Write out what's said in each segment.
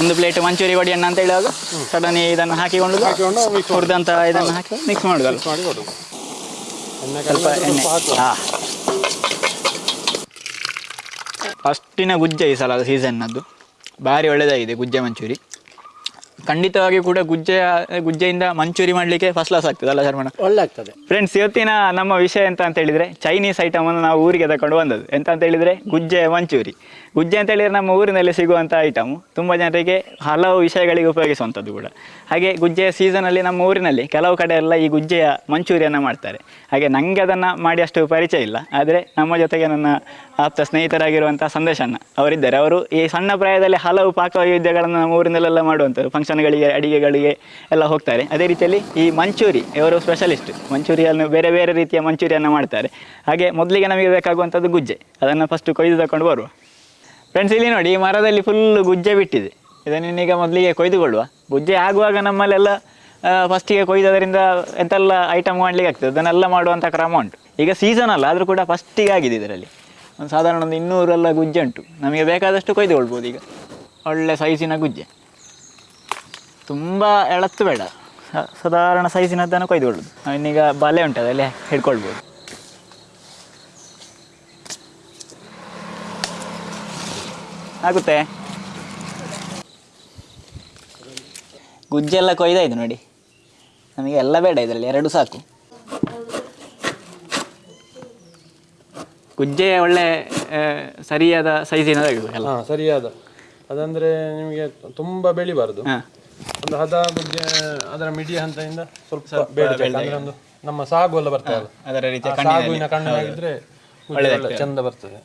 ಒಂದು ಪ್ಲೇಟ್ ಮಂಚೂರಿ ಒಡಿಯಣ್ಣ ಅಂತ ಹೇಳುವಾಗ ಸಡನ್ ಇದನ್ನು ಹಾಕಿಕೊಂಡು ಹುರಿದಂತ ಇದನ್ನು ಹಾಕಿ ಮಿಕ್ಸ್ ಮಾಡುದಲ್ಲ ಸ್ವಲ್ಪ ಎಣ್ಣೆ. ಫಸ್ಟಿನ ಗುಜ್ಜ ಹಾ ಅಷ್ಟಿನ ಗುಜ್ಜೆ ಈ ಸಲ ಸೀಸನ್ನದ್ದು ಭಾರಿ ಒಳ್ಳೆಯದಾಗಿದೆ ಗುಜ್ಜೆ ಮಂಚೂರಿ ಖಂಡಿತವಾಗಿ ಕೂಡ ಗುಜ್ಜೆಯ ಗುಜ್ಜೆಯಿಂದ ಮಂಚೂರಿ ಮಾಡಲಿಕ್ಕೆ ಫಸ್ಟ್ ಕ್ಲಾಸ್ ಆಗ್ತದೆ ಅಲ್ಲ ಶರ್ಮಣ ಒಳ್ಳೆ ಆಗ್ತದೆ ಫ್ರೆಂಡ್ಸ್ ಇವತ್ತಿನ ನಮ್ಮ ವಿಷಯ ಎಂತ ಅಂತ ಹೇಳಿದ್ರೆ ಚೈನೀಸ್ ಐಟಮನ್ನು ನಾವು ಊರಿಗೆ ತಗೊಂಡು ಬಂದದ್ದು. ಎಂತ ಅಂತ ಹೇಳಿದ್ರೆ ಗುಜ್ಜೆ ಮಂಚೂರಿ. ಗುಜ್ಜೆ ಅಂತ ಹೇಳಿದ್ರೆ ನಮ್ಮ ಊರಿನಲ್ಲಿ ಸಿಗುವಂಥ ಐಟಮ್ ತುಂಬ ಜನರಿಗೆ ಹಲವು ವಿಷಯಗಳಿಗೆ ಉಪಯೋಗಿಸುವಂಥದ್ದು ಕೂಡ. ಹಾಗೆ ಗುಜ್ಜೆಯ ಸೀಸನಲ್ಲಿ ನಮ್ಮ ಊರಿನಲ್ಲಿ ಕೆಲವು ಕಡೆ ಎಲ್ಲ ಈ ಗುಜ್ಜೆಯ ಮಂಚೂರಿಯನ್ನು ಮಾಡ್ತಾರೆ. ಹಾಗೆ ನನಗೆ ಅದನ್ನು ಮಾಡಿ ಅಷ್ಟು ಪರಿಚಯ ಇಲ್ಲ. ಆದರೆ ನಮ್ಮ ಜೊತೆಗೆ ನನ್ನ ಆಪ್ತ ಸ್ನೇಹಿತರಾಗಿರುವಂಥ ಸಂದೇಶಣ್ಣ ಅವರಿದ್ದಾರೆ. ಅವರು ಈ ಸಣ್ಣ ಪ್ರಾಯದಲ್ಲಿ ಹಲವು ಪಾಕವೈವಿಧ್ಯಗಳನ್ನು ನಮ್ಮ ಊರಿನಲ್ಲೆಲ್ಲ ಮಾಡುವಂಥದ್ದು. ಫಂಕ್ಷನ್ಗಳಿಗೆ, ಅಡಿಗೆಗಳಿಗೆ ಎಲ್ಲ ಹೋಗ್ತಾರೆ. ಅದೇ ರೀತಿಯಲ್ಲಿ ಈ ಮಂಚೂರಿ, ಇವರು ಸ್ಪೆಷಲಿಸ್ಟ್ ಮಂಚೂರಿಯನ್ನು ಬೇರೆ ಬೇರೆ ರೀತಿಯ ಮಂಚೂರಿಯನ್ನು ಮಾಡ್ತಾರೆ. ಹಾಗೆ ಮೊದಲಿಗೆ ನಮಗೆ ಬೇಕಾಗುವಂಥದ್ದು ಗುಜ್ಜೆ. ಅದನ್ನು ಫಸ್ಟ್ ಕೊಯ್ದು ತಗೊಂಡು ಬರುವ. ಫ್ರೆಂಡ್ಸ್ ಇಲ್ಲಿ ನೋಡಿ, ಈ ಮರದಲ್ಲಿ ಫುಲ್ ಗುಜ್ಜೆ ಬಿಟ್ಟಿದೆ. ಇದನ್ನೀಗ ಮೊದಲಿಗೆ ಕೊಯ್ದುಕೊಳ್ಳುವ. ಗುಜ್ಜೆ ಆಗುವಾಗ ನಮ್ಮಲ್ಲೆಲ್ಲ ಫಸ್ಟಿಗೆ ಕೊಯ್ದದರಿಂದ ಎಂತೆಲ್ಲ ಐಟಮ್ ಮಾಡಲಿಕ್ಕೆ ಆಗ್ತದೆ? ಅದನ್ನೆಲ್ಲ ಮಾಡುವಂಥ ಕ್ರಮ ಉಂಟು. ಈಗ ಸೀಸನ್ ಅಲ್ಲ, ಆದರೂ ಕೂಡ ಫಸ್ಟಿಗೆ ಆಗಿದೆ ಇದರಲ್ಲಿ. ಒಂದು ಸಾಧಾರಣ ಒಂದು ಇನ್ನೂರೆಲ್ಲ ಗುಜ್ಜೆ ಉಂಟು. ನಮಗೆ ಬೇಕಾದಷ್ಟು ಕೊಯ್ದುಕೊಳ್ಬೋದು ಈಗ. ಒಳ್ಳೆ ಸೈಜಿನ ಗುಜ್ಜೆ. ತುಂಬ ಎಳತ್ತು ಬೇಡ. ಸಾಧಾರಣ ಸೈಜಿನದ್ದನ್ನು ಕೊಯ್ದುಕೊಳ್ಳೋದು ಇನ್ನೀಗ ಬಲೆ ಉಂಟು ಅದರಲ್ಲಿ ಹಿಡ್ಕೊಳ್ಬೋದು. ಆಗುತ್ತೆ. ಗುಜ್ಜೆಲ್ಲ ಕೊಯ್ದಾಯ್ತು ನೋಡಿ. ನಮಗೆ ಎಲ್ಲ ಬೇಡ ಇದರಲ್ಲಿ ಎರಡು ಸಾಕು. ಗುಜ್ಜೆ ಒಳ್ಳೆ ಸರಿಯಾದ ಸೈಜಿನ ಸರಿಯಾದ. ಅದಂದ್ರೆ ನಿಮಗೆ ತುಂಬಾ ಬೆಳಿಬಾರದು ಒಂದು ಹದ ಗುಜ್ಜೆ ಅದರ ಮಿಡಿಯ ಹಂತದಿಂದ ಸ್ವಲ್ಪ ಬೇಡ ಅಂದ್ರೆ ಒಂದು ನಮ್ಮ ಸಾಗು ಎಲ್ಲ ಬರ್ತದೆ ಅದರ ರೀತಿ ಸಾಗುವಿನ ಕಣ್ಣು ಗುಜ್ಜೆ ಒಳ್ಳೆ ಚಂದ ಬರ್ತದೆ.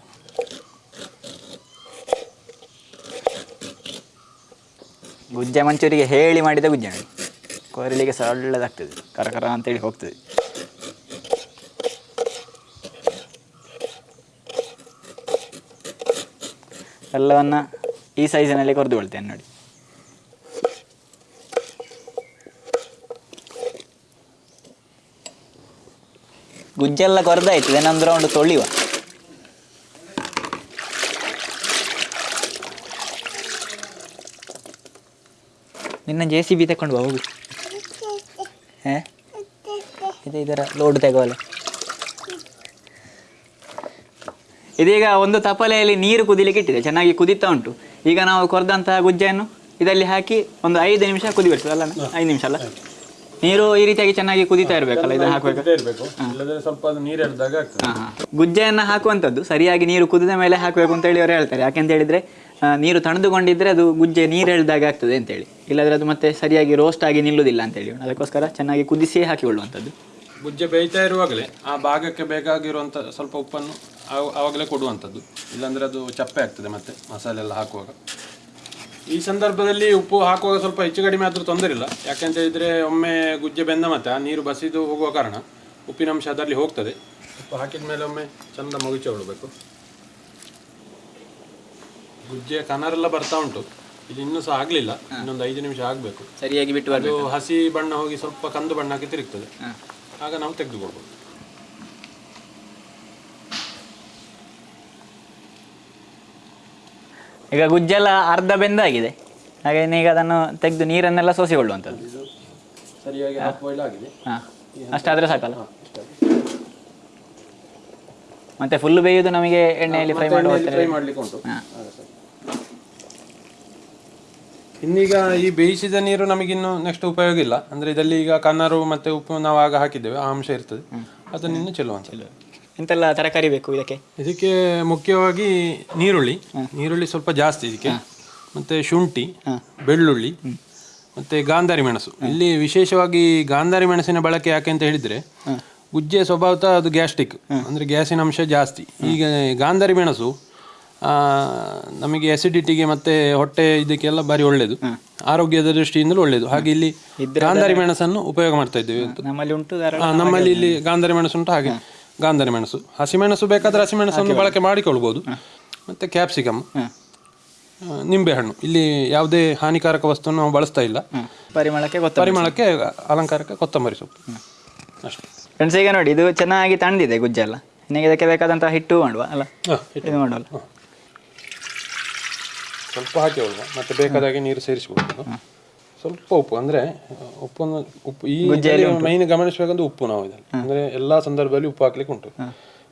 ಗುಜ್ಜೆ ಮಂಚೂರಿಗೆ ಹೇಳಿ ಮಾಡಿದ ಗುಜ್ಜೆ ನೋಡಿ. ಕೊರಳಿಗೆ ಸಹ ಒಳ್ಳೆದಾಗ್ತದೆ ಹೇಳಿ ಕರ ಅಂತೇಳಿ ಹೋಗ್ತದೆ. ಎಲ್ಲವನ್ನ ಈ ಸೈಜಿನಲ್ಲಿ ಕೊರೆದುಕೊಳ್ತೇನೆ ನೋಡಿ. ಗುಜ್ಜೆಲ್ಲ ಕೊರೆದಾಯ್ತು ಏನಂದ್ರೆ ಒಂದು ತೊಳಿವ. ನಿನ್ನ ಜೆ ಸಿ ಬಿ ತಕೊಂಡು ಬಾ ಹೋಗು. ಹೇ? ಇದು ಇದರ ಲೋಡ್ ತೆಗೋಲ್ಲ ಇದೀಗ ಒಂದು ತಪಲೆಯಲ್ಲಿ ನೀರು ಕುದಿಲಿಕ್ಕೆ ಇಟ್ಟಿದೆ ಚೆನ್ನಾಗಿ ಕುದಿತಾ ಉಂಟು. ಈಗ ನಾವು ಕೊರೆದಂತಹ ಗುಜ್ಜೆಯನ್ನು ಇದರಲ್ಲಿ ಹಾಕಿ ಒಂದು ಐದು ನಿಮಿಷ ಕುದಿಬಿಡ್ತದೆ ಅಲ್ಲ ಐದು ನಿಮಿಷ ಅಲ್ಲ? ನೀರು ಈ ರೀತಿಯಾಗಿ ಚೆನ್ನಾಗಿ ಕುದಿತಾ ಇರಬೇಕಲ್ಲ ಇದನ್ನ ಹಾಕಬೇಕು ಇಲ್ಲದ್ರೆ ಸ್ವಲ್ಪ ಅದು ನೀರು ಆಗ್ತದೆ. ಗುಜ್ಜೆಯನ್ನು ಹಾಕುವಂಥದ್ದು ಸರಿಯಾಗಿ ನೀರು ಕುದಿದ ಮೇಲೆ ಹಾಕಬೇಕು ಅಂತೇಳಿ ಅವರು ಹೇಳ್ತಾರೆ. ಯಾಕೆಂತ ಹೇಳಿದ್ರೆ ನೀರು ತಣದುಕೊಂಡಿದ್ರೆ ಅದು ಗುಜ್ಜೆ ನೀರು ಎಳ್ದಾಗ ಆಗ್ತದೆ ಅಂತೇಳಿ ಇಲ್ಲಾದ್ರೆ ಅದು ಮತ್ತೆ ಸರಿಯಾಗಿ ರೋಸ್ಟ್ ಆಗಿ ನಿಲ್ಲುವುದಿಲ್ಲ ಅಂತೇಳಿ ಅದಕ್ಕೋಸ್ಕರ ಚೆನ್ನಾಗಿ ಕುದಿಸಿಯೇ ಹಾಕಿಕೊಳ್ಳುವಂಥದ್ದು. ಗುಜ್ಜೆ ಬೇಯ್ತಾ ಇರುವಾಗಲೇ ಆ ಭಾಗಕ್ಕೆ ಬೇಕಾಗಿರುವಂಥ ಸ್ವಲ್ಪ ಉಪ್ಪನ್ನು ಆವ- ಆವಾಗಲೇ ಕೊಡುವಂಥದ್ದು. ಇಲ್ಲಾಂದ್ರೆ ಅದು ಚಪ್ಪೆ ಆಗ್ತದೆ ಮತ್ತೆ ಮಸಾಲೆ ಎಲ್ಲ ಹಾಕುವಾಗ. ಈ ಸಂದರ್ಭದಲ್ಲಿ ಉಪ್ಪು ಹಾಕುವಾಗ ಸ್ವಲ್ಪ ಹೆಚ್ಚು ಕಡಿಮೆ ಆದರೂ ತೊಂದರೆ ಇಲ್ಲ. ಯಾಕೆಂತ ಹೇಳಿದರೆ ಒಮ್ಮೆ ಗುಜ್ಜೆ ಬೆಂದ ಮತ್ತೆ ಆ ನೀರು ಬಸಿದು ಹೋಗುವ ಕಾರಣ ಉಪ್ಪಿನಂಶ ಅದರಲ್ಲಿ ಹೋಗ್ತದೆ. ಉಪ್ಪು ಹಾಕಿದ ಮೇಲೆ ಒಮ್ಮೆ ಚಂದ ಮುಗಿಸಿಕೊಳ್ಬೇಕು ಗುಜ್ಜೆ ಕನರೆಲ್ಲ ಬರ್ತಾ ಉಂಟು. ಇದು ಇನ್ನೂ ಸಹ ಆಗಲಿಲ್ಲ. ಇನ್ನೊಂದು ಐದು ನಿಮಿಷ ಆಗಬೇಕು. ಸರಿಯಾಗಿ ಬಿಟ್ಟು ಅದು ಹಸಿ ಬಣ್ಣ ಹೋಗಿ ಸ್ವಲ್ಪ ಕಂದು ಬಣ್ಣಕ್ಕೆ ತಿರುಗ್ತದೆ. ಆಗ ನಾವು ತೆಗೆದುಕೊಳ್ಬೋದು. ಈಗ ಗುಜ್ಜೆಲ್ಲ ಅರ್ಧ ಬೆಂದಾಗಿದೆ. ಹಾಗೆ ಈಗ ಅದನ್ನು ತೆಗೆದು ನೀರನ್ನೆಲ್ಲ ಸೋಸಿಕೊಳ್ಳುವಂಥದ್ದು. ಸರಿಯಾಗಿ ಹಾಂ. ಅಷ್ಟಾದರೆ ಸಾಕಲ್ಲ. ಮತ್ತೆ ಫುಲ್ ಬೇಯುವುದು ನಮಗೆ ಎಣ್ಣೆಯಲ್ಲಿ ಫ್ರೈ ಮಾಡ್ಲಿಕ್ಕೆ ಉಂಟು. ಇನ್ನೀಗ ಈ ಬೇಯಿಸಿದ ನೀರು ನಮಗಿನ್ನು ನೆಕ್ಸ್ಟ್ ಉಪಯೋಗ ಇಲ್ಲ. ಅಂದ್ರೆ ಇದರಲ್ಲಿ ಈಗ ಕನ್ನರು ಮತ್ತೆ ಉಪ್ಪು ನಾವು ಆಗ ಹಾಕಿದ್ದೇವೆ. ಆ ಅಂಶ ಇರ್ತದೆ. ಅದನ್ನ ಇನ್ನು ಚೆಲ್ಲುವಂಥದ್ದು ಎಂತೆಲ್ಲ ತರಕಾರಿ ಬೇಕು ಇದಕ್ಕೆ? ಇದಕ್ಕೆ ಮುಖ್ಯವಾಗಿ ನೀರುಳ್ಳಿ. ನೀರುಳ್ಳಿ ಸ್ವಲ್ಪ ಜಾಸ್ತಿ ಇದಕ್ಕೆ. ಮತ್ತೆ ಶುಂಠಿ ಬೆಳ್ಳುಳ್ಳಿ ಮತ್ತೆ ಗಾಂಧಾರಿ ಮೆಣಸು. ಇಲ್ಲಿ ವಿಶೇಷವಾಗಿ ಗಾಂಧಾರಿ ಮೆಣಸಿನ ಬಳಕೆ ಯಾಕೆ ಅಂತ ಹೇಳಿದ್ರೆ ಗುಜ್ಜೆ ಸ್ವಭಾವತ ಅದು ಗ್ಯಾಸ್ಟ್ರಿಕ್ ಅಂದ್ರೆ ಗ್ಯಾಸಿನ ಅಂಶ ಜಾಸ್ತಿ. ಈಗ ಗಾಂಧಾರಿ ಮೆಣಸು ನಮಗೆ ಅಸಿಡಿಟಿಗೆ ಮತ್ತೆ ಹೊಟ್ಟೆ ಇದಕ್ಕೆಲ್ಲ ಬಾರಿ ಒಳ್ಳೇದು. ಆರೋಗ್ಯದ ದೃಷ್ಟಿಯಿಂದಲೂ ಒಳ್ಳೇದು. ಹಾಗೆ ಇಲ್ಲಿ ಗಾಂಧಾರಿ ಮೆಣಸನ್ನು ಉಪಯೋಗ ಮಾಡ್ತಾ ಇದ್ದೇವೆ. ನಮ್ಮಲ್ಲಿ ಇಲ್ಲಿ ಗಾಂಧಾರಿ ಮೆಣಸು ಉಂಟು ಹಾಗೆ. ಗಾಂಧಾರಿ ಮೆಣಸು. ಹಸಿಮೆಣಸು ಬೇಕಾದರೆ ಹಸಿಮೆಣಸನ್ನು ಬಳಕೆ ಮಾಡಿಕೊಳ್ಬೋದು. ಮತ್ತೆ ಕ್ಯಾಪ್ಸಿಕಮ್ ನಿಂಬೆಹಣ್ಣು. ಇಲ್ಲಿ ಯಾವುದೇ ಹಾನಿಕಾರಕ ವಸ್ತುವನ್ನು ನಾವು ಬಳಸ್ತಾ ಇಲ್ಲ. ಪರಿಮಳಕ್ಕೆ ಗೊತ್ತ ಪರಿಮಳಕ್ಕೆ ಅಲಂಕಾರಕ್ಕೆ ಕೊತ್ತಂಬರಿ ಸೊಪ್ಪು. ಅಷ್ಟೇ. ಫ್ರೆಂಡ್ಸ್ ಈಗ ನೋಡಿ ಇದು ಚೆನ್ನಾಗಿ ತಣ್ಣದಿದೆ ಗುಜ್ಜೆಲ್ಲ ನಿಮಗೆ ಇದಕ್ಕೆ ಬೇಕಾದಂತಹ ಹಿಟ್ಟು ಮಾಡುವ ಅಲ್ಲ? ಹಿಟ್ಟು. ಮಾಡುವಲ್ಲ ಸ್ವಲ್ಪ ಹಾಕಿ ಮತ್ತೆ ಬೇಕಾದಾಗೆ ನೀರು ಸೇರಿಸ್ಕೊಳ್ಬೇಕು ಸ್ವಲ್ಪ ಉಪ್ಪು ಅಂದ್ರೆ ಉಪ್ಪು ಉಪ್ಪು ಈ ಮೈನ್ ಗಮನಿಸಬೇಕಂದ್ರೆ ಉಪ್ಪು ನಾವು ಇದರಲ್ಲಿ. ಅಂದ್ರೆ ಎಲ್ಲಾ ಸಂದರ್ಭದಲ್ಲಿ ಉಪ್ಪು ಹಾಕ್ಲಿಕ್ಕೆ ಉಂಟು.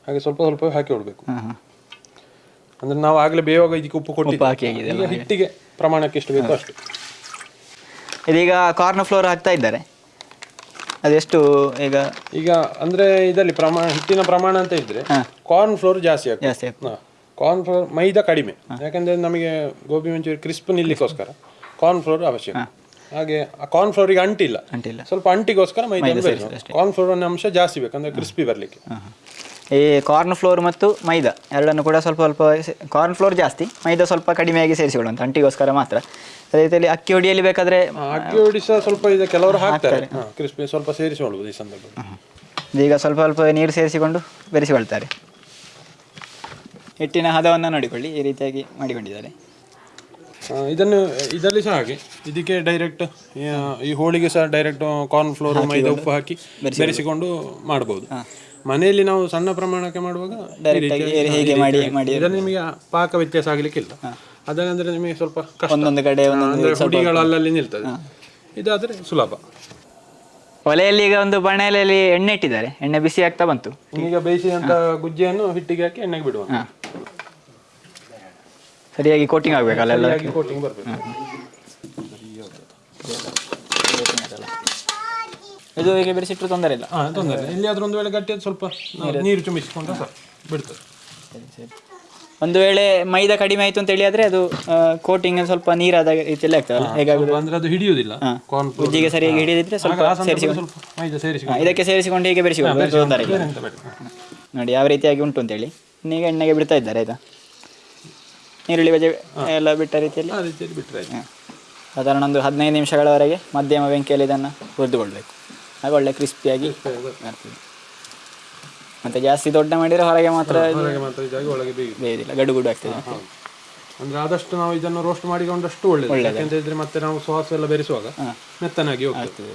ಹಾಗೆ ಸ್ವಲ್ಪ ಸ್ವಲ್ಪ ಹಾಕಿ ಅಂದ್ರೆ ನಾವು ಆಗ್ಲೇ ಬೇವಾಗ ಇದಕ್ಕೆ ಉಪ್ಪು ಕೊಟ್ಟು ಹಿಟ್ಟಿಗೆ ಪ್ರಮಾಣಕ್ಕೆ ಎಷ್ಟು ಬೇಕು ಅಷ್ಟು. ಇದೀಗ ಕಾರ್ನ್ ಫ್ಲೋರ್ ಹಾಕ್ತಾ ಇದ್ದಾರೆ. ಅದೆಷ್ಟು ಈಗ? ಈಗ ಅಂದ್ರೆ ಇದರಲ್ಲಿ ಪ್ರಮಾಣ ಹಿಟ್ಟಿನ ಪ್ರಮಾಣ ಅಂತ ಇದ್ರೆ ಕಾರ್ನ್ ಫ್ಲೋರ್ ಜಾಸ್ತಿ ಆಗ್ತದೆ. ಜಾಸ್ತಿ ಆಗ್ತದೆ. ಕಾರ್ನ್ ಫ್ಲೋರ್ ಮೈದಾ ಕಡಿಮೆ. ಯಾಕಂದ್ರೆ ನಮಗೆ ಗೋಬಿ ಮಂಚೂರಿ ಕ್ರಿಸ್ಪ್ ನಿಲ್ಲಿಕ್ಕೋಸ್ಕರ ಕಾರ್ನ್ ಫ್ಲೋರ್ ಅವಶ್ಯಕ. ಹಾಗೆ ಆ ಕಾರ್ನ್ ಫ್ಲೋರಿಗೆ ಅಂಟಿಲ್ಲ. ಅಂಟಿಲ್ಲ. ಸ್ವಲ್ಪ ಅಂಟಿಗೋಸ್ಕರ ಮೈದಾ ಕಾರ್ನ್ ಫ್ಲೋರ್ ಅಂಶ ಜಾಸ್ತಿ ಬೇಕಂದ್ರೆ ಕ್ರಿಸ್ಪಿ ಬರ್ಲಿಕ್ಕೆ. ಈ ಕಾರ್ನ್ ಫ್ಲೋರ್ ಮತ್ತು ಮೈದಾ ಎರಡನ್ನು ಕೂಡ ಸ್ವಲ್ಪ ಸ್ವಲ್ಪ ಕಾರ್ನ್ ಫ್ಲೋರ್ ಜಾಸ್ತಿ ಮೈದಾ ಸ್ವಲ್ಪ ಕಡಿಮೆಯಾಗಿ ಸೇರಿಸಿಕೊಳ್ಳುವಂತ ಅಂಟಿಗೋಸ್ಕರ ಮಾತ್ರ. ಅದೇ ರೀತಿಯಲ್ಲಿ ಅಕ್ಕಿ ಹೊಡಿಯಲ್ಲಿ ಬೇಕಾದ್ರೆ ಅಕ್ಕಿ ಹೊಡಿ ಸಹ ಸ್ವಲ್ಪ ಇದೆ ಕೆಲವರು ಹಾಕ್ತಾರೆ. ಕ್ರಿಸ್ಪಿ ಸ್ವಲ್ಪ ಸೇರಿಸಿಕೊಳ್ಳುವುದು ಈ ಸಂದರ್ಭದಲ್ಲಿ. ಈಗ ಸ್ವಲ್ಪ ಸ್ವಲ್ಪ ನೀರು ಸೇರಿಸಿಕೊಂಡು ಬೆರೆಸಿಕೊಳ್ತಾರೆ ಹಿಟ್ಟಿನ ಹದವನ್ನು ನೋಡಿಕೊಳ್ಳಿ ಈ ರೀತಿಯಾಗಿ ಮಾಡಿಕೊಂಡಿದ್ದಾರೆ ಇದನ್ನು ಇದರಲ್ಲಿ ಸಹ ಹಾಗೆ ಇದಕ್ಕೆ ಡೈರೆಕ್ಟ್ ಈ ಹೋಳಿಗೆ ಸಹ ಡೈರೆಕ್ಟ್ ಕಾರ್ನ್ ಫ್ಲೋರ್ ಮೈದಾ ಉಪ್ಪು ಹಾಕಿ ಬೆರೆಸಿಕೊಂಡು ಮಾಡಬಹುದು ಮನೆಯಲ್ಲಿ ನಾವು ಸಣ್ಣ ಪ್ರಮಾಣಕ್ಕೆ ಮಾಡುವಾಗ ಈ ರೀತಿಯಾಗಿ- ಹೀಗೆ ಮಾಡಿ ಮಾಡಿ ಇದರಲ್ಲಿ ನಿಮಗೆ ಪಾಕ ವ್ಯತ್ಯಾಸ ಆಗಲಿಕ್ಕಿಲ್ಲ ಅದನ್ನಂದ್ರೆ ನಿಮಗೆ ಸ್ವಲ್ಪ ಕಷ್ಟ. ಒಂದೊಂದು ಕಡೆ ಹುಡಿಗಳು ಅಲ್ಲಲ್ಲಿ ನಿಲ್ತದೆ. ಇದಾದ್ರೆ ಸುಲಭ. ಒಲೆಯಲ್ಲಿ ಈಗ ಒಂದು ಬಣೆಯಲ್ಲಿ ಎಣ್ಣೆ ಇಟ್ಟಿದ್ದಾರೆ. ಎಣ್ಣೆ ಬಿಸಿ ಆಗ್ತಾ ಬಂತು. ಈಗ ಬೇಯಿಸಿದಂತ ಗುಜ್ಜಿಯನ್ನು ಹಿಟ್ಟಿಗೆ ಹಾಕಿ ಎಣ್ಣೆಗೆ ಬಿಡುವ. ಸರಿಯಾಗಿ ಕೋಟಿಂಗ್ ಆಗಬೇಕಲ್ಲ ಎಲ್ಲ ಕೋಟಿಂಗ್ ಬರಬೇಕು. ಇದು ಹೀಗೆ ಬೆರೆಸಿಟ್ಟರು ತೊಂದರೆ ಇಲ್ಲ. ಹಾ ತೊಂದರೆ ಇಲ್ಲ. ಎಲ್ಲಿಯಾದ್ರೂ ಒಂದು ವೇಳೆ ಗಟ್ಟಿ ಸ್ವಲ್ಪ ನೀರು. ಚುಮಿಸಿಕೊಂಡ್ರೆ ಸಾಕು. ಬಿಡ್ತದೆ. ಸರಿ ಸರಿ. ಒಂದು ವೇಳೆ ಮೈದಾ ಕಡಿಮೆ ಆಯ್ತು ಅಂತ ಹೇಳಿ ಆದ್ರೆ ಅದು ಕೋಟಿಂಗ್ ಸ್ವಲ್ಪ ನೀರಾದ ರೀತಿಯಲ್ಲಿ ಆಗ್ತದಲ್ಲ? ಹೇಗಾಗುದು? ಅಂದ್ರೆ ಅದು ಹಿಡಿಯುವುದಿಲ್ಲ. ಉಜ್ಜಿಗೆ ಸರಿಯಾಗಿ ಹಿಡಿದಿದ್ರೆ ಸ್ವಲ್ಪ ಇದಕ್ಕೆ ಸೇರಿಸಿಕೊಂಡು ಹೀಗೆ ಬೆರೆಸಿಕೊಂಡು ತೊಂದರೆ ಇಲ್ಲ. ನೋಡಿ ಯಾವ ರೀತಿಯಾಗಿ ಉಂಟು ಅಂತೇಳಿ. ಈಗ ಎಣ್ಣೆಗೆ ಬಿಡ್ತಾ ಇದ್ದಾರೆ ಆಯ್ತಾ? ಈರುಳ್ಳಿ ಬಜೆ ಎಲ್ಲ ಬಿಟ್ಟ ರೀತಿಯಲ್ಲಿ. ಆ ರೀತಿಯಲ್ಲಿ ಬಿಟ್ಟರೆ ಆಯ್ತು. ಸಾಧಾರಣ ಒಂದು ಹದಿನೈದು ನಿಮಿಷಗಳವರೆಗೆ ಮಧ್ಯಮ ಬೆಂಕಿಯಲ್ಲಿ ಇದನ್ನು ಹುರಿದುಕೊಳ್ಬೇಕು. ಆಗ ಒಳ್ಳೆ ಕ್ರಿಸ್ಪಿಯಾಗಿ ಬರ್ತದೆ. ಮತ್ತು ಜಾಸ್ತಿ ದೊಡ್ಡ ಮಾಡಿದರೆ ಹೊರಗೆ ಮಾತ್ರ ಹೊರಗೆ ಮಾತ್ರ ಇದಾಗಿ ಒಳಗೆ ಬೇಯುದು. ಬೇಯೋದಿಲ್ಲ ಗಡು ಗುಡು ಆಗ್ತದೆ. ಅಂದ್ರೆ ಆದಷ್ಟು ನಾವು ಇದನ್ನು ರೋಸ್ಟ್ ಮಾಡಿಕೊಂಡಷ್ಟು ಒಳ್ಳೆಯದು ಯಾಕೆಂತ ಇದ್ರೆ ಮತ್ತೆ ನಾವು ಸಾಸ್ ಎಲ್ಲ ಬೆರೆಸುವಾಗ ಮೆತ್ತನಾಗಿ ಹೋಗ್ತದೆ.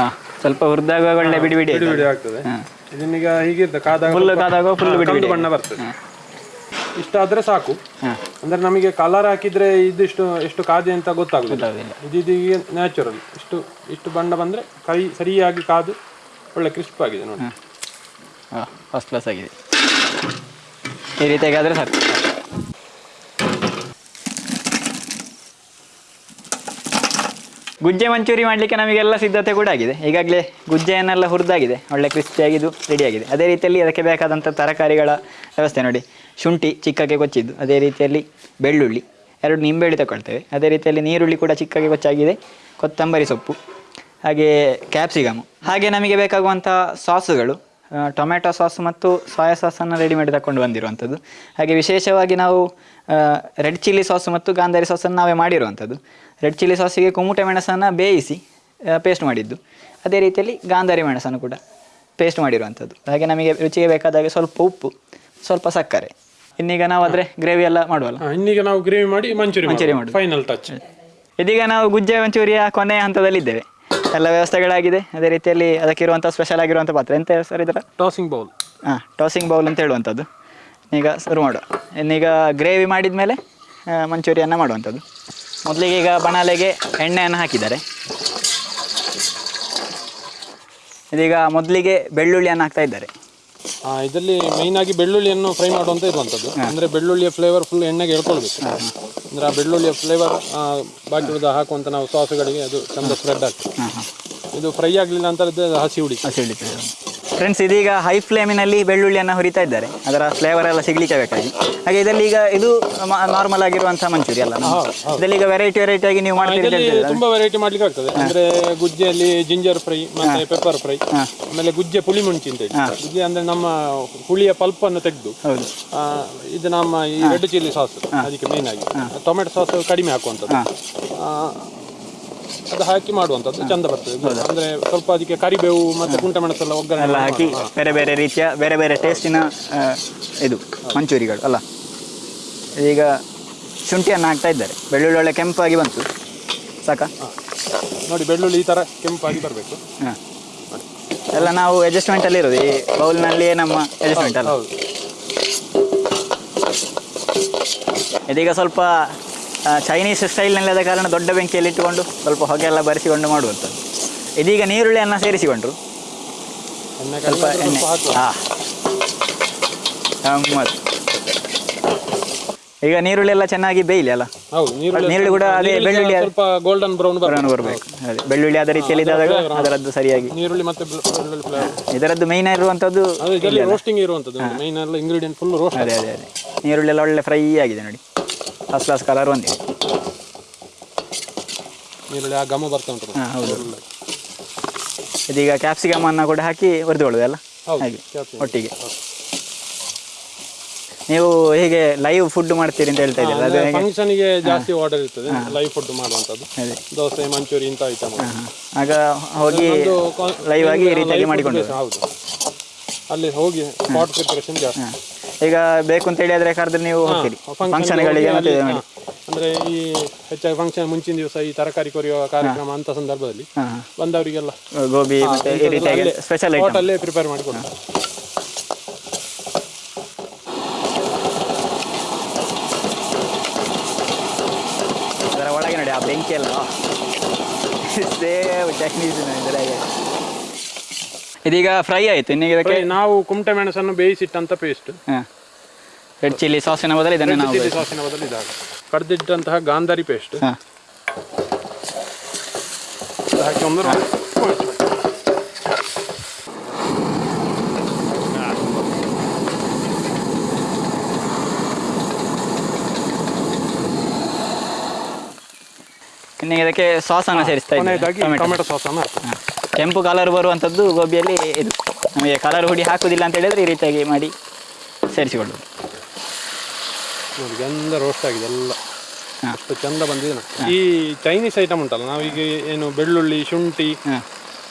ಹಾಂ ಸ್ವಲ್ಪ ಹುರಿದಾಗ ಒಳ್ಳೆ ಬಿಡಿ ಬಿಡಿ ಬಿಡಿ ಬಿಡಿ ಆಗ್ತದೆ. ಇದನ್ನೀಗ ಹೀಗೆ ಕಾದಾಗ ಫುಲ್ ಕಾದಾಗ ಫುಲ್ ಬಿಡಿ ಬಣ್ಣ ಬರ್ತದೆ. ಇಷ್ಟಾದ್ರೆ ಸಾಕು. ಅಂದ್ರೆ ನಮಗೆ ಕಲರ್ ಹಾಕಿದ್ರೆ ಇದಿಷ್ಟು ಎಷ್ಟು ಕಾದೆ ಅಂತ ಗೊತ್ತಾಗುದಿಲ್ಲ. ಇದು ನ್ಯಾಚುರಲ್ ಇಷ್ಟು ಇಷ್ಟು ಬಣ್ಣ ಬಂದ್ರೆ ಕೈ ಸರಿಯಾಗಿ ಕಾದು ಒಳ್ಳೆ ಕ್ರಿಸ್ಪ್ ಆಗಿದೆ ನೋಡಿ. ಹಾಂ. ಫಸ್ಟ್ ಕ್ಲಾಸ್ ಆಗಿದೆ. ಈ ರೀತಿಯಾಗಿ ಆದ್ರೆ ಸಾಕು. ಗುಜ್ಜೆ ಮಂಚೂರಿ ಮಾಡಲಿಕ್ಕೆ ನಮಗೆಲ್ಲ ಸಿದ್ಧತೆ ಕೂಡ ಆಗಿದೆ. ಈಗಾಗಲೇ ಗುಜ್ಜೆಯನ್ನೆಲ್ಲ ಹುರಿದಾಗಿದೆ. ಒಳ್ಳೆ ಕ್ರಿಸ್ಪಿಯಾಗಿದ್ದು, ರೆಡಿಯಾಗಿದೆ. ಅದೇ ರೀತಿಯಲ್ಲಿ ಅದಕ್ಕೆ ಬೇಕಾದಂಥ ತರಕಾರಿಗಳ ವ್ಯವಸ್ಥೆ ನೋಡಿ. ಶುಂಠಿ ಚಿಕ್ಕಕ್ಕೆ ಕೊಚ್ಚಿದ್ದು. ಅದೇ ರೀತಿಯಲ್ಲಿ ಬೆಳ್ಳುಳ್ಳಿ. ಎರಡು ನಿಂಬೆಳ್ಳಿ ತಗೊಳ್ತೇವೆ. ಅದೇ ರೀತಿಯಲ್ಲಿ ನೀರುಳ್ಳಿ ಕೂಡ ಚಿಕ್ಕಗೆ ಕೊಚ್ಚಾಗಿದೆ. ಕೊತ್ತಂಬರಿ ಸೊಪ್ಪು. ಹಾಗೆ ಕ್ಯಾಪ್ಸಿಕಮು. ಹಾಗೆ ನಮಗೆ ಬೇಕಾಗುವಂಥ ಸಾಸುಗಳು. ಆ, ಟೊಮೆಟೊ ಸಾಸ್ ಮತ್ತು ಸೋಯಾ ಸಾಸನ್ನು ರೆಡಿ ಮಾಡಿ ತಗೊಂಡು ಬಂದಿರುವಂಥದ್ದು. ಹಾಗೆ ವಿಶೇಷವಾಗಿ ನಾವು ರೆಡ್ ಚಿಲ್ಲಿ ಸಾಸ್ ಮತ್ತು ಗಾಂಧಾರಿ ಸಾಸನ್ನು ನಾವೇ ಮಾಡಿರುವಂಥದ್ದು. ರೆಡ್ ಚಿಲ್ಲಿ ಸಾಸಿಗೆ ಕುಮುಟೆ ಮೆಣಸನ್ನು ಬೇಯಿಸಿ ಪೇಸ್ಟ್ ಮಾಡಿದ್ದು. ಅದೇ ರೀತಿಯಲ್ಲಿ ಗಾಂಧಾರಿ ಮೆಣಸನ್ನು ಕೂಡ ಪೇಸ್ಟ್ ಮಾಡಿರುವಂಥದ್ದು. ಹಾಗೆ ನಮಗೆ ರುಚಿಗೆ ಬೇಕಾದಾಗೆ ಸ್ವಲ್ಪ ಉಪ್ಪು ಸ್ವಲ್ಪ ಸಕ್ಕರೆ. ಇನ್ನೀಗ ನಾವು ಆದರೆ ಗ್ರೇವಿ ಎಲ್ಲ ಮಾಡುವಲ್ಲ? ಇನ್ನೀಗ ನಾವು ಗ್ರೇವಿ ಮಾಡಿ ಮಂಚೂರಿ ಮಂಚೂರಿ ಮಾಡಿ ಫೈನಲ್ ಟಚ್ ಇದೀಗ ನಾವು ಗುಜ್ಜೆ ಮಂಚೂರಿಯ ಕೊನೆಯ ಹಂತದಲ್ಲಿದ್ದೇವೆ. ಎಲ್ಲ ವ್ಯವಸ್ಥೆಗಳಾಗಿದೆ. ಅದೇ ರೀತಿಯಲ್ಲಿ ಅದಕ್ಕಿರುವಂಥ ಸ್ಪೆಷಲ್ ಆಗಿರುವಂಥ ಪಾತ್ರ ಎಂತ ಸರ್ ಇದರ? ಟಾಸಿಂಗ್ ಬೌಲ್ ಹಾಂ ಟಾಸಿಂಗ್ ಬೌಲ್ ಅಂತ ಹೇಳುವಂಥದ್ದು. ಈಗ ಶುರು ಮಾಡುವ ಇನ್ನೀಗ ಗ್ರೇವಿ ಮಾಡಿದ ಮೇಲೆ ಮಂಚೂರಿಯನ್ನು ಮಾಡುವಂಥದ್ದು. ಮೊದಲಿಗೆ ಈಗ ಬಣಾಲೆಗೆ ಎಣ್ಣೆಯನ್ನು ಹಾಕಿದ್ದಾರೆ. ಇದೀಗ ಮೊದಲಿಗೆ ಬೆಳ್ಳುಳ್ಳಿಯನ್ನು ಹಾಕ್ತಾ ಇದ್ದಾರೆ. ಇದರಲ್ಲಿ ಮೈನ್ ಆಗಿ ಬೆಳ್ಳುಳ್ಳಿಯನ್ನು ಫ್ರೈ ಮಾಡುವಂತ ಇರುವಂತದ್ದು ಅಂದ್ರೆ ಬೆಳ್ಳುಳ್ಳಿಯ ಫ್ಲೇವರ್ ಫುಲ್ ಎಣ್ಣೆಗೆ ಹೇಳ್ಕೊಳ್ಬೇಕು ಅಂದ್ರೆ ಆ ಬೆಳ್ಳುಳ್ಳಿಯ ಫ್ಲೇವರ್ ಬಾಕಿ ಉಳಿದ ಹಾಕುವಂತ ನಾವು ಸಾಸ್ಗಳಿಗೆ ಅದು ಚಂದ ಸ್ಪ್ರೆಡ್ ಆಗ್ತದೆ. ಇದು ಫ್ರೈ ಆಗಲಿಲ್ಲ ಅಂತ ಹಸಿ ಹುಡಿ ಹಸಿ ಹಿಡಿತದೆ ಫ್ರೆಂಡ್ಸ್ ಇದೀಗ ಹೈ ಫ್ಲೇಮಿನಲ್ಲಿ ಬೆಳ್ಳುಳ್ಳಿಯನ್ನು ಹುರಿತಾ ಇದ್ದಾರೆ. ಅದರ ಫ್ಲೇವರ್ ಎಲ್ಲ ಸಿಗ್ಲಿಕ್ಕೆ ಬೇಕಾಗಿ. ಹಾಗೆ ಇದರಲ್ಲಿ ಈಗ ಇದು ನಾರ್ಮಲ್ ಆಗಿರುವಂತಹ ಮಂಚೂರಿ ಅಲ್ಲ ಇದರಲ್ಲಿ ಈಗ ವೆರೈಟಿ ವೆರೈಟಿ ಆಗಿ ನೀವು ಮಾಡ್ತೀರಿ ತುಂಬಾ ವೆರೈಟಿ ಮಾಡ್ಲಿಕ್ಕೆ ಆಗ್ತದೆ. ಅಂದ್ರೆ ಗುಜ್ಜೆಯಲ್ಲಿ ಜಿಂಜರ್ ಫ್ರೈ ಮತ್ತೆ ಪೆಪ್ಪರ್ ಫ್ರೈ ಆಮೇಲೆ ಗುಜ್ಜೆ ಪುಳಿ ಮುಂಚಿ ಅಂತ ಹೇಳಿ ಗುಜ್ಜೆ ಅಂದ್ರೆ ನಮ್ಮ ಹುಳಿಯ ಪಲ್ಪ್ ಅನ್ನು ತೆಗೆದು ಇದು ನಮ್ಮ ಈ ರೆಡ್ ಚಿಲ್ಲಿ ಸಾಸ್ ಅದಕ್ಕೆ ಮೇನ್ ಆಗಿ. ಟೊಮೆಟೊ ಸಾಸ್ ಕಡಿಮೆ ಹಾಕುವಂಥದ್ದು. ಆ, ಅದು ಹಾಕಿ ಮಾಡುವಂತದ್ದು ಚಂದ ಬರ್ತದೆ. ಅಂದ್ರೆ ಸ್ವಲ್ಪ ಅದಕ್ಕೆ ಕರಿಬೇವು ಮತ್ತೆ ಕುಂಟೆ ಮೆಣಸೆಲ್ಲ ಒಗ್ಗರಣೆ ಎಲ್ಲ ಹಾಕಿ ಬೇರೆ ಬೇರೆ ರೀತಿಯ ಬೇರೆ ಬೇರೆ ಟೇಸ್ಟಿನ ಇದು ಮಂಚೂರಿಗಳು ಅಲ್ಲ? ಈಗ ಶುಂಠಿಯನ್ನು ಹಾಕ್ತಾ ಇದ್ದಾರೆ. ಬೆಳ್ಳುಳ್ಳಿ ಒಳ್ಳೆ ಕೆಂಪಾಗಿ ಬಂತು. ಸಾಕ? ನೋಡಿ ಬೆಳ್ಳುಳ್ಳಿ ಈ ತರ ಕೆಂಪಾಗಿ ಬರಬೇಕು. ಹಾಂ. ಎಲ್ಲ ನಾವು ಅಡ್ಜಸ್ಟ್ಮೆಂಟಲ್ಲಿ ಇರೋದು. ಈ ಬೌಲ್ನಲ್ಲಿಯೇ ನಮ್ಮ ಅಡ್ಜಸ್ಟ್ಮೆಂಟ್ ಅಲ್ಲ? ಇದೀಗ ಸ್ವಲ್ಪ ಚೈನೀಸ್ ಸ್ಟೈಲ್ನಲ್ಲಿ ಆದ ಕಾರಣ ದೊಡ್ಡ ಬೆಂಕಿಯಲ್ಲಿ ಇಟ್ಟುಕೊಂಡು ಸ್ವಲ್ಪ ಹೊಗೆ ಎಲ್ಲ ಬರೆಸಿಕೊಂಡು ಮಾಡುವಂಥದ್ದು. ಇದೀಗ ನೀರುಳ್ಳಿಯನ್ನು ಸೇರಿಸಿಕೊಂಡ್ರು. ಸ್ವಲ್ಪ ಎಣ್ಣೆ. ಹಾಂ. ಗಮ್ಮತ್ತು ಈಗ ನೀರುಳ್ಳಿ ಎಲ್ಲ ಚೆನ್ನಾಗಿ ಬೇಯಿಲಿ ಅಲ್ಲ? ನೀರುಳ್ಳಿ ಕೂಡ ಅದೇ ಬೆಳ್ಳುಳ್ಳಿ ಸ್ವಲ್ಪ ಗೋಲ್ಡನ್ ಬ್ರೌನ್ ಬ್ರೌನ್ ಬರಬೇಕು. ಅದೇ ಬೆಳ್ಳುಳ್ಳಿ ಅದೇ ರೀತಿಯಲ್ಲಿ ಇದ್ದಾಗ ಅದರದ್ದು ಸರಿಯಾಗಿ. ನೀರುಳ್ಳಿ ಮತ್ತೆ ಇದರದ್ದು ಮೈನ್ ಆಗಿರುವಂಥದ್ದು ರೋಸ್ಟಿಂಗ್ ಇರುವಂಥದ್ದು ಮೈನ್ ಎಲ್ಲ ಇಂಗ್ರೀಡಿಯೆಂಟ್ ಫುಲ್ ರೋಸ್ಟ್ ಅದೇ ಅದೇ ಅದೇ. ನೀರುಳ್ಳಿ ಎಲ್ಲ ಒಳ್ಳೆ ಫ್ರೈ ಆಗಿದೆ ನೋಡಿ. ಫಸ್ಟ್ ಕ್ಲಾಸ್ ಕಲರ್ ಒಂದೇ ಈರುಳ್ಳಿ ಆ ಗಮ ಬರ್ತಾ ಉಂಟು ಹಾಂ ಹೌದು. ಇದೀಗ ಕ್ಯಾಪ್ಸಿಕಮ್ ಅನ್ನ ಕೂಡ ಹಾಕಿ ಹುರಿದುಕೊಳ್ಳೋದು ಅಲ್ಲ? ಹೌದು ಹಾಗೆ ಒಟ್ಟಿಗೆ. ನೀವು ಹೀಗೆ ಲೈವ್ ಫುಡ್ ಮಾಡ್ತೀರಿ ಅಂತ ಹೇಳ್ತಾ ಇದ್ದೀರಾ ಅದು ಹೇಗೆ? ಫಂಕ್ಷನ್ಗೆ ಜಾಸ್ತಿ ಆರ್ಡರ್ ಇರ್ತದೆ ಲೈವ್ ಫುಡ್ ಮಾಡುವಂಥದ್ದು. ಅದೇ. ದೋಸೆ ಮಂಚೂರಿ ಇಂತ ಐಟಮ್ ಆಗ ಹೋಗಿ ಲೈವ್ ಆಗಿ ಈ ರೀತಿಯಾಗಿ ಮಾಡಿಕೊಂಡು ಹೌದು. ಅಲ್ಲಿ ಹೋಗಿ ಸ್ಪಾಟ್ ಪ್ರಿಪರೇಷನ್ ಜಾಸ್ತಿ. ಈಗ ಬೇಕು ಅಂತ ಹೇಳಿ ಆದ್ರೆ ಕರೆದ್ರೆ ನೀವು ಹೋಗ್ತೀರಿ. ಫಂಕ್ಷನ್ಗಳಿಗೆ ಮತ್ತೆ ಮಾಡಿ. ಅಂದ್ರೆ ಈ ಹೆಚ್ಚಾಗಿ ಫಂಕ್ಷನ್ ಮುಂಚಿನ ದಿವಸ ಈ ತರಕಾರಿ ಕೊರಿಯುವ ಕಾರ್ಯಕ್ರಮ ಅಂತ ಸಂದರ್ಭದಲ್ಲಿ ಹಾಂ ಬಂದವರಿಗೆಲ್ಲ. ಗೋಬಿ ಮತ್ತೆ ಈ ರೀತಿಯಾಗಿ ಸ್ಪೆಷಲ್ ಐಟಮ್ ಹೋಟೆಲ್ಲೇ ಪ್ರಿಪೇರ್ ಮಾಡ್ಕೊಂಡು ಕೊಡ್ತಾರೆ ಅದರ ಒಳಗೆ ನೋಡಿ ಆ ಬೆಂಕಿ ಎಲ್ಲ ಸೇಮ್ ಚಟ್ನೀಸ್ ಇದರಾಗೆ. ಇದೀಗ ಫ್ರೈ ಆಯಿತು ಇನ್ನೀಗ ಇದಕ್ಕೆ ನಾವು ಕುಮಟೆ ಮೆಣಸನ್ನು ಬೇಯಿಸಿಟ್ಟಂತ ಪೇಸ್ಟ್ ರೆಡ್ ಚಿಲ್ಲಿ ಸಾಸಿನ ಬದಲು ಇದನ್ನೇ ನಾವು ಚಿಲ್ಲಿ ಸಾಸಿನ ಬದಲು ಇದಾಗ ಕಡ್ದಿಟ್ಟಂತಹ ಗಾಂಧಾರಿ ಪೇಸ್ಟ್ ಹಾಕಿ ಒಂದು. ಇನ್ನೀಗ ಇದಕ್ಕೆ ಸಾಸನ್ನು ಸೇರಿಸ್ತಾ ಇದ್ದೀನಿ ಟೊಮೆಟೊ ಸಾಸನ್ನು ಹಾಕಿ ಹಾಂ. ಕೆಂಪು ಕಲರ್ ಬರುವಂಥದ್ದು ಗೋಬಿಯಲ್ಲಿ ಇದು. ನಮಗೆ ಕಲರ್ ಹುಡಿ ಹಾಕುವುದಿಲ್ಲ ಅಂತ ಹೇಳಿದ್ರೆ ಈ ರೀತಿಯಾಗಿ ಮಾಡಿ ಸೇರಿಸಿಕೊಳ್ಳೋದು ನೋಡಿ ಎಲ್ಲ ರೋಸ್ಟ್ ಆಗಿದೆ ಎಲ್ಲ. ಅಷ್ಟು ಚಂದ ಬಂದಿದೆ ಈ ಚೈನೀಸ್ ಐಟಮ್ ಉಂಟಲ್ಲ ನಾವೀಗ ಏನು ಬೆಳ್ಳುಳ್ಳಿ ಶುಂಠಿ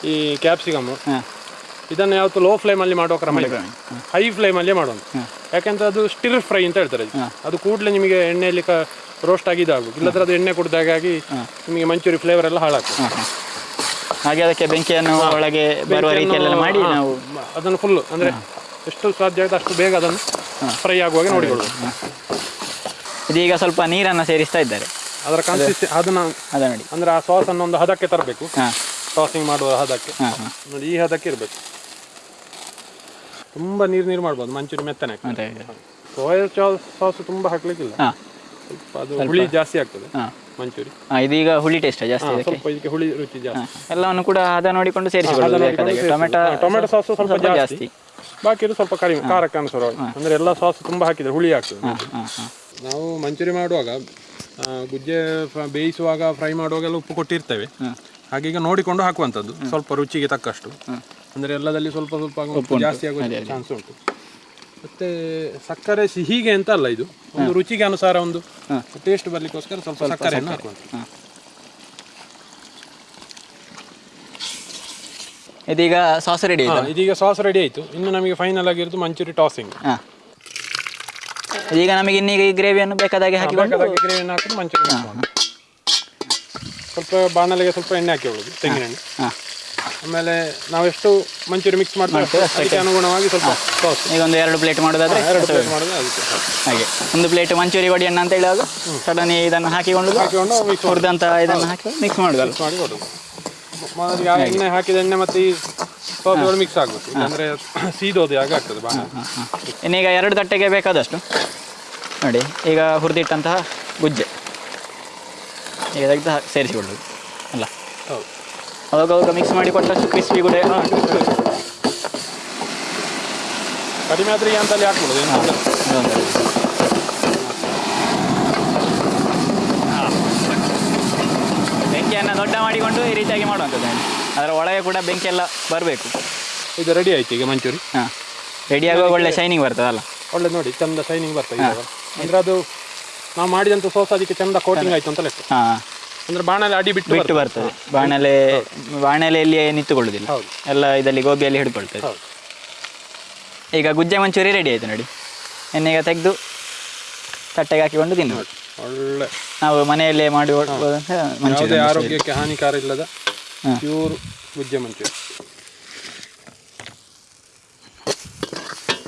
ಈ ಕ್ಯಾಪ್ಸಿಕಮ್ ಇದನ್ನು ಯಾವತ್ತು ಲೋ ಫ್ಲೇಮಲ್ಲಿ ಮಾಡುವ ಕ್ರಮ ಇದೆ ಹೈ. ಫ್ಲೇಮಲ್ಲೇ ಮಾಡುವಂತ ಹಾಂ. ಯಾಕೆಂದ್ರೆ ಅದು ಸ್ಟಿರ್ ಫ್ರೈ ಅಂತ ಹೇಳ್ತಾರೆ. ಅದು ಕೂಡಲೇ ನಿಮಗೆ ಎಣ್ಣೆಯಲ್ಲಿ ಕ ರೋಸ್ಟ್ ಆಗಿ ಇದಾಗಬೇಕು ಇಲ್ಲದ್ರೆ ಅದು ಎಣ್ಣೆ ಕುಡಿದಾಗಿ ನಿಮಗೆ ಮಂಚೂರಿ ಫ್ಲೇವರ್ ಎಲ್ಲ ಹಾಳಾಗ್ತದೆ. ಹಾಗೆ ಅದಕ್ಕೆ ಬೆಂಕಿಯನ್ನು ಒಳಗೆ ಬರುವ ರೀತಿಯಲ್ಲೆಲ್ಲ ಮಾಡಿ ನಾವು ಅದನ್ನು ಫುಲ್ ಅಂದ್ರೆ ಎಷ್ಟು ಸಾಧ್ಯ ಆಗುತ್ತೆ ಅಷ್ಟು ಬೇಗ ಅದನ್ನು ಫ್ರೈ ಆಗುವಾಗ ನೋಡಿಕೊಳ್ಳೋದು ಇದೀಗ ಸ್ವಲ್ಪ ನೀರನ್ನು ಸೇರಿಸ್ತಾ ಇದ್ದಾರೆ. ಅದರ ಕನ್ಸಿಸ್ಟಿ ಅದನ್ನ ಅದ ನೋಡಿ. ಅಂದ್ರೆ ಆ ಸಾಸ್ ಅನ್ನು ಒಂದು ಹದಕ್ಕೆ ತರಬೇಕು. ಸಾಸಿಂಗ್ ಮಾಡುವ ಹದಕ್ಕೆ. ನೋಡಿ ಈ ಹದಕ್ಕೆ ಇರಬೇಕು. ತುಂಬಾ ನೀರು ನೀರು ಮಾಡ್ಬೋದು ಮಂಚೂರಿ ಮೆತ್ತನೆ ಸೋಯಾ ಸಾಸ್ ತುಂಬಾ ಹಾಕ್ಲಿಕ್ಕಿಲ್ಲ. ಅದು ಹುಳಿ ಜಾಸ್ತಿ ಆಗ್ತದೆ. ಮಂಚೂರಿ. ಇದೀಗ ಹುಳಿ ಟೇಸ್ಟ್ ಜಾಸ್ತಿ ಸ್ವಲ್ಪ ಇದಕ್ಕೆ ಹುಳಿ ರುಚಿ ಜಾಸ್ತಿ. ಎಲ್ಲವನ್ನು ಕೂಡ ಹದ ನೋಡಿಕೊಂಡು ಸೇರಿಸಿಕೊಳ್ಳೋದು ಬೇಕಾದಾಗೆ. ಟೊಮೆಟೊ ಟೊಮೆಟೊ ಸಾಸ್ ಸ್ವಲ್ಪ ಜಾಸ್ತಿ. ಬಾಕಿ ಇದು ಸ್ವಲ್ಪ ಕಡಿಮೆ ಖಾರಕ್ಕೆ ಅನುಸಾರವಾಗಿ. ಅಂದ್ರೆ ಎಲ್ಲ ಸಾಸ್ ತುಂಬಾ ಹಾಕಿದ್ರೆ ಹುಳಿ ಆಗ್ತದೆ. ನಾವು ಮಂಚೂರಿ ಮಾಡುವಾಗ ಗುಜ್ಜೆ ಬೇಯಿಸುವಾಗ ಫ್ರೈ ಮಾಡುವಾಗ ಎಲ್ಲ ಉಪ್ಪು ಕೊಟ್ಟಿರ್ತೇವೆ. ಹಾಗೀಗ ನೋಡಿಕೊಂಡು ಹಾಕುವಂಥದ್ದು. ಸ್ವಲ್ಪ ರುಚಿಗೆ ತಕ್ಕಷ್ಟು. ಅಂದ್ರೆ ಎಲ್ಲದಲ್ಲಿ ಸ್ವಲ್ಪ ಸ್ವಲ್ಪ ಉಪ್ಪು ಜಾಸ್ತಿ ಆಗುವ ಚಾನ್ಸ್ ಉಂಟು. ಮತ್ತೆ ಸಕ್ಕರೆ ಸಿಹಿಗೆ ಅಂತ ಅಲ್ಲ ಇದು? ಒಂದು ರುಚಿಗೆ ಅನುಸಾರ ಒಂದು ಟೇಸ್ಟ್ ಬರ್ಲಿಕ್ಕೋಸ್ಕರ ಸ್ವಲ್ಪ ಸಕ್ಕರೆಯನ್ನು ಹಾಕುವಂಥದ್ದು ಇದೀಗ ಸಾಸ್ ರೆಡಿ ಇದೀಗ ಸಾಸ್ ರೆಡಿ ಆಯಿತು. ಇನ್ನು ನಮಗೆ ಫೈನಲ್ ಆಗಿರೋದು ಮಂಚೂರಿ ಟಾಸಿಂಗ್ ಈಗ ಇದೀಗ ನಮಗೆ ಇನ್ನೀಗ ಈ ಗ್ರೇವಿಯನ್ನು ಬೇಕಾದಾಗೆ ಹಾಕಿ ಬೇಕಾದಾಗೆ ಗ್ರೇವಿಯನ್ನು ಹಾಕಿದ್ರೆ ಮಂಚೂರಿ ಸ್ವಲ್ಪ ಬಾಣಲೆಗೆ ಸ್ವಲ್ಪ ಎಣ್ಣೆ ಹಾಕಿ ಒಳಗೆ ತೆಂಗಿನ ಎಣ್ಣೆ. ಹಾಂ. ಆಮೇಲೆ ನಾವೆಷ್ಟು ಮಂಚೂರಿ ಮಿಕ್ಸ್ ಮಾಡ್ತೇವೆ ಅದಕ್ಕೆ ಅನುಗುಣವಾಗಿ ಸ್ವಲ್ಪ ಸಾಸ್ ಈಗ ಒಂದು ಎರಡು ಪ್ಲೇಟ್ ಮಾಡೋದಾದ್ರೆ ಎರಡು ಪ್ಲೇಟ್ ಅದಕ್ಕೆ ಹಾಗೆ. ಒಂದು ಪ್ಲೇಟ್ ಮಂಚೂರಿ ವಡಿ ಅಣ್ಣ ಅಂತ ಹೇಳುವಾಗ ಸಡನ್ ಇದನ್ನು ಹಾಕಿಕೊಂಡು ಹಾಕಿಕೊಂಡು ಮಿಕ್ಸ್ ಇದನ್ನು ಹಾಕಿ ಮಿಕ್ಸ್ ಮಾಡೋದಲ್ಲ ಮಾಡಿ ಕೊಡೋದು. ಎಣ್ಣೆ ಹಾಕಿದ ಎಣ್ಣೆ ಮತ್ತೆ ಈ ಸಾಸ್ಗಳು ಮಿಕ್ಸ್ ಆಗುತ್ತೆ. ಅಂದ್ರೆ ಸೀದೋದು ಹಾಗೆ ಆಗ್ತದೆ ಬಾಣ. ಇನ್ನೀಗ ಎರಡು ತಟ್ಟೆಗೆ ಬೇಕಾದಷ್ಟು. ನೋಡಿ ಈಗ ಹುರಿದಿಟ್ಟಂತಹ ಗುಜ್ಜೆ. ಈಗ ತೆಗೆದು ಸೇರಿಸಿಕೊಳ್ಳೋದು. ಅಲ್ಲ. ಹೌದು. ಅವಾಗ ಅವಾಗ ಮಿಕ್ಸ್ ಮಾಡಿ ಕೊಟ್ಟಷ್ಟು ಕ್ರಿಸ್ಪಿ ಕೂಡ. ಕಡಿಮೆ ಆದ್ರೆ ಇಲ್ಲ. ಅದೊಂದು. ಬೆಂಕಿಯನ್ನು ದೊಡ್ಡ ಮಾಡಿಕೊಂಡು ಈ ರೀತಿಯಾಗಿ ಮಾಡುವಂಥದ್ದು. ಅದರ ಒಳಗೆ ಕೂಡ ಬೆಂಕಿ ಎಲ್ಲ ಬರಬೇಕು. ಇದು ರೆಡಿ ಆಯ್ತು ಈಗ ಮಂಚೂರಿ? ಹಾಂ. ರೆಡಿ ಆಗುವಾಗ ಒಳ್ಳೆ ಶೈನಿಂಗ್ ಬರ್ತದಲ್ಲ? ಒಳ್ಳೆ ನೋಡಿ ಚಂದ ಶೈನಿಂಗ್ ಬರ್ತದೆ ಅಂದರೆ ಅಂದ್ರೆ ಅದು ನಾವು ಮಾಡಿದಂಥ ಸೋಸ್ ಅದಕ್ಕೆ ಚಂದ ಕೋಟಿಂಗ್ ಆಯ್ತು ಅಂತ ಲೆಕ್ಕ. ಹಾಂ. ಅಂದ್ರೆ ಬಾಣಲೆ ಅಡಿ ಬಿಟ್ಟು ಬಿಟ್ಟು ಬರ್ತದೆ. ಬಾಣಲೆ ಬಾಣಲೆಯಲ್ಲಿ ನಿಂತುಕೊಳ್ಳುದಿಲ್ಲ. ಎಲ್ಲ ಇದರಲ್ಲಿ ಗೋಬಿಯಲ್ಲಿ ಹಿಡ್ಕೊಳ್ತದೆ. ಈಗ ಗುಜ್ಜೆ ಮಂಚೂರಿ ರೆಡಿ ಆಯ್ತು ನೋಡಿ. ಎಣ್ಣೆಗೆ ತೆಗೆದು ತಟ್ಟೆಗೆ ಹಾಕಿಕೊಂಡು ತಿನ್ನು ಒಳ್ಳೆ. ನಾವು ಮನೆಯಲ್ಲೇ ಮಾಡಿ ಯಾವುದೇ ಆರೋಗ್ಯಕ್ಕೆ ಹಾನಿಕಾರ ಇಲ್ಲದ. ಪ್ಯೂರ್ ಗುಜ್ಜೆ ಮಂಚೂರಿ.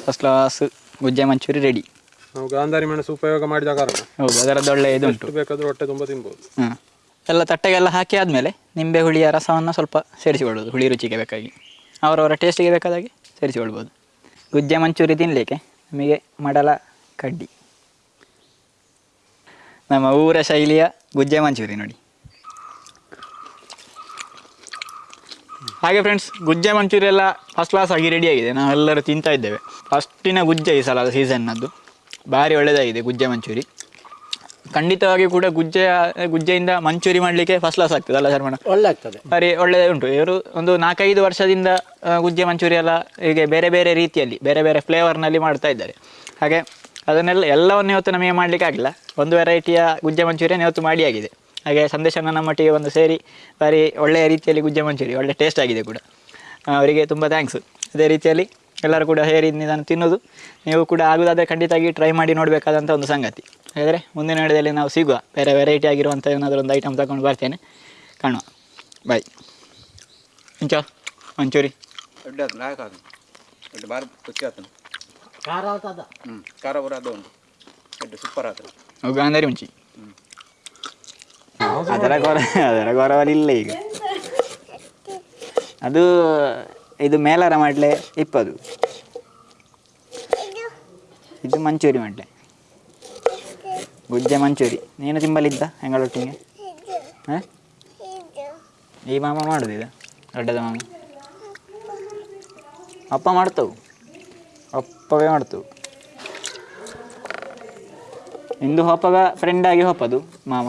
ಫಸ್ಟ್ ಕ್ಲಾಸ್ ಗುಜ್ಜೆ ಮಂಚೂರಿ ರೆಡಿ ನಾವು ಗಾಂಧಾರಿ ಮೆಣಸು ಉಪಯೋಗ ಮಾಡಿದ ಕಾರಣ. ಹೌದು ಅದರದ್ದು ಒಳ್ಳೆ ಇದು ಬೇಕಾದ್ರೂ ಬೇಕಾದರೂ ಹೊಟ್ಟೆ ತುಂಬ ತಿನ್ಬೋದು. ಹಾಂ. ಎಲ್ಲ ತಟ್ಟೆಗೆಲ್ಲ ಹಾಕಿ ಆದಮೇಲೆ ನಿಂಬೆ ಹುಳಿಯ ರಸವನ್ನು ಸ್ವಲ್ಪ ಸೇರಿಸಿಕೊಳ್ಳೋದು ಹುಳಿ ರುಚಿಗೆ ಬೇಕಾಗಿ. ಅವರವರ ಟೇಸ್ಟಿಗೆ ಬೇಕಾದಾಗೆ ಸೇರಿಸಿಕೊಳ್ಬೋದು. ಗುಜ್ಜೆ ಮಂಚೂರಿ ತಿನ್ನಲಿಕ್ಕೆ ನಮಗೆ ಮಡಲ ಕಡ್ಡಿ. ನಮ್ಮ ಊರ ಶೈಲಿಯ ಗುಜ್ಜೆ ಮಂಚೂರಿ ನೋಡಿ. ಹಾಗೆ ಫ್ರೆಂಡ್ಸ್ ಗುಜ್ಜೆ ಮಂಚೂರಿ ಎಲ್ಲ ಫಸ್ಟ್ ಕ್ಲಾಸ್ ಆಗಿ ರೆಡಿಯಾಗಿದೆ ನಾವೆಲ್ಲರೂ ತಿಂತಾ ಇದ್ದೇವೆ. ಫಸ್ಟಿನ ಗುಜ್ಜೆ ಈ ಸಲ ಸೀಸನ್ನದ್ದು ಭಾರಿ ಒಳ್ಳೆಯದಾಗಿದೆ ಗುಜ್ಜೆ ಮಂಚೂರಿ. ಖಂಡಿತವಾಗಿ ಕೂಡ ಗುಜ್ಜೆ ಗುಜ್ಜೆಯಿಂದ ಮಂಚೂರಿ ಮಾಡಲಿಕ್ಕೆ ಫಸ್ಟ್ ಕ್ಲಾಸ್ ಆಗ್ತದೆ ಅಲ್ಲ ಶರ್ಮಣ ಒಳ್ಳೆ ಆಗ್ತದೆ ಸರಿ ಒಳ್ಳೆ ಉಂಟು. ಇವರು ಒಂದು ನಾಲ್ಕೈದು ವರ್ಷದಿಂದ ಗುಜ್ಜೆ ಮಂಚೂರಿ ಎಲ್ಲ ಹೀಗೆ ಬೇರೆ ಬೇರೆ ರೀತಿಯಲ್ಲಿ ಬೇರೆ ಬೇರೆ ಫ್ಲೇವರ್ನಲ್ಲಿ ಮಾಡ್ತಾ ಇದ್ದಾರೆ. ಹಾಗೆ ಅದನ್ನೆಲ್ಲ ಎಲ್ಲವನ್ನು ಇವತ್ತು ನಮಗೆ ಮಾಡಲಿಕ್ಕೆ ಆಗಿಲ್ಲ ಒಂದು ವೆರೈಟಿಯ ಗುಜ್ಜೆ ಮಂಚೂರಿಯನ್ನು ಇವತ್ತು ಮಾಡಿ ಆಗಿದೆ. ಹಾಗೆ ಸಂದೇಶನ ನಮ್ಮೊಟ್ಟಿಗೆ ಒಂದು ಸೇರಿ ಬಾರಿ ಒಳ್ಳೆಯ ರೀತಿಯಲ್ಲಿ ಗುಜ್ಜೆ ಮಂಚೂರಿ ಒಳ್ಳೆ ಟೇಸ್ಟ್ ಆಗಿದೆ ಕೂಡ. ಅವರಿಗೆ ತುಂಬ ಥ್ಯಾಂಕ್ಸ್ ಅದೇ ರೀತಿಯಲ್ಲಿ ಎಲ್ಲರೂ ಕೂಡ ಹೇರಿ ನಾನು ತಿನ್ನೋದು ನೀವು ಕೂಡ ಆಗೋದಾದರೆ ಖಂಡಿತವಾಗಿ ಟ್ರೈ ಮಾಡಿ ನೋಡಬೇಕಾದಂಥ ಒಂದು ಸಂಗತಿ. ಹಾಗಾದರೆ ಮುಂದಿನ ವಿಡಿಯೋದಲ್ಲಿ ನಾವು ಸಿಗುವ ಬೇರೆ ವೆರೈಟಿ ಆಗಿರುವಂಥ ಏನಾದರೂ ಒಂದು ಐಟಮ್ ತಗೊಂಡು ಬರ್ತೇನೆ. ಕಾಣುವ. ಬಾಯ್ ಇಂಚ ಮಂಚೂರಿ. ದೊಡ್ಡ ಅದು ಲಾಯಕ್ ಅದು. ದೊಡ್ಡ ಬಾರಿ ರುಚಿ ಆತನು ಖಾರ ಆಗ್ತದ ಹ್ಞೂ ಖಾರ ಬರ ಅದು ದೊಡ್ಡ ಸೂಪರ್ ಆತನು ಅವು ಗಾಂಧಾರಿ ಮುಂಚಿ ಅದರ ಗೊರ ಅದರ ಗೊರವಲಿಲ್ಲ ಈಗ. ಅದು ಇದು ಮೇಲಾರ ಮಾಡಲೆ ಇಪ್ಪದು. ಇದು ಮಂಚೂರಿ ಮಾಡ್ಲೆ. ಗುಜ್ಜೆ ಮಂಚೂರಿ. ನೀನು ತಿಂಬಲಿದ್ದ ಹೆಂಗಳೊಟ್ಟಿಗೆ ಹಾಂ? ಈ ಮಾಮ ಮಾಡುದು ಇದು, ದೊಡ್ಡದ ಮಾಮ. ಅಪ್ಪ ಮಾಡ್ತವು. ಅಪ್ಪವೇ ಮಾಡ್ತವು. ಇಂದು ಹೋಪಗ ಫ್ರೆಂಡ್ ಆಗಿ ಹೋಪದು ಮಾಮ.